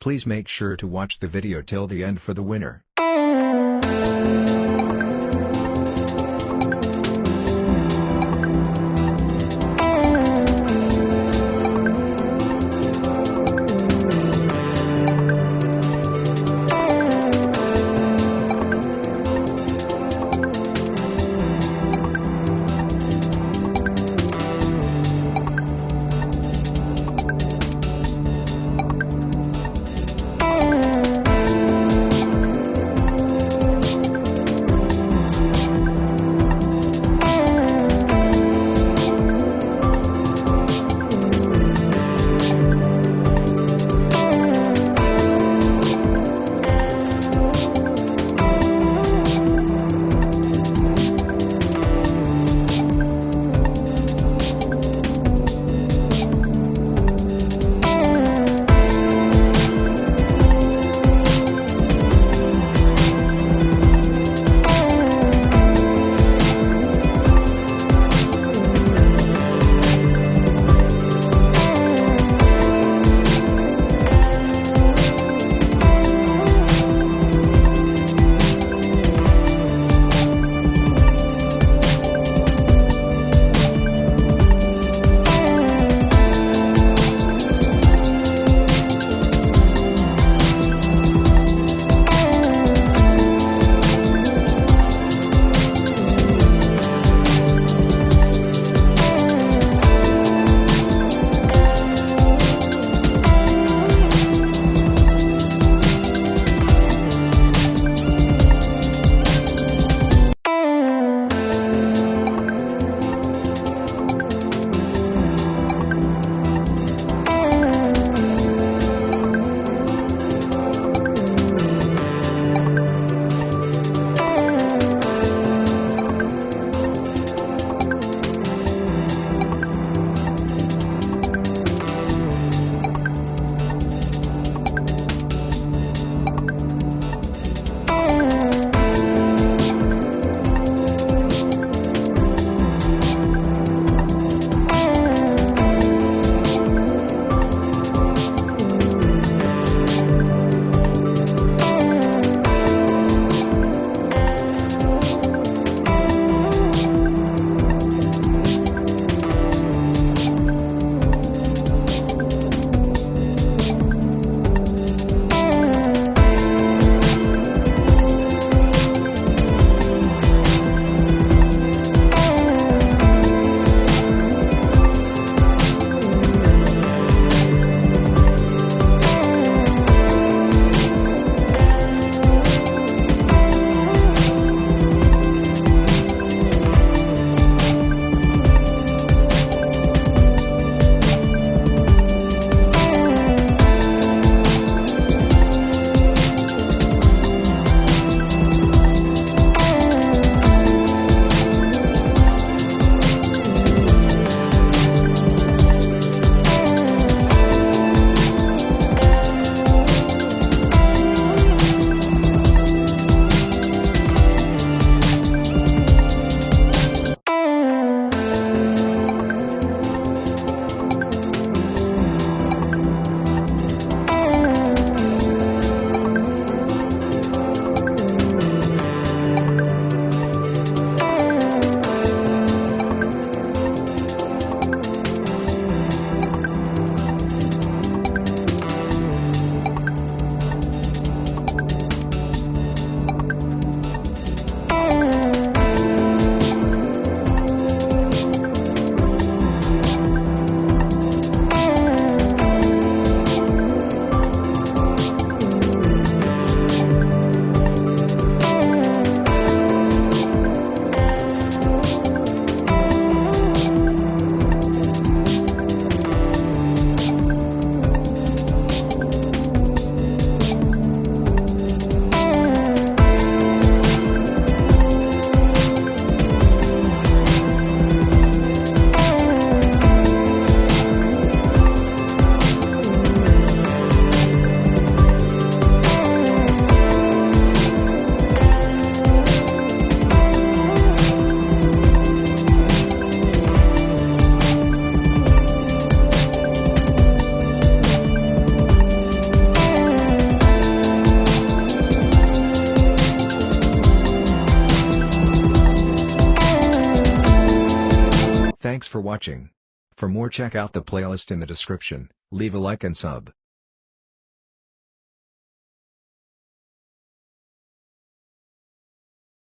Please make sure to watch the video till the end for the winner. For watching. For more check out the playlist in the description, leave a like and sub.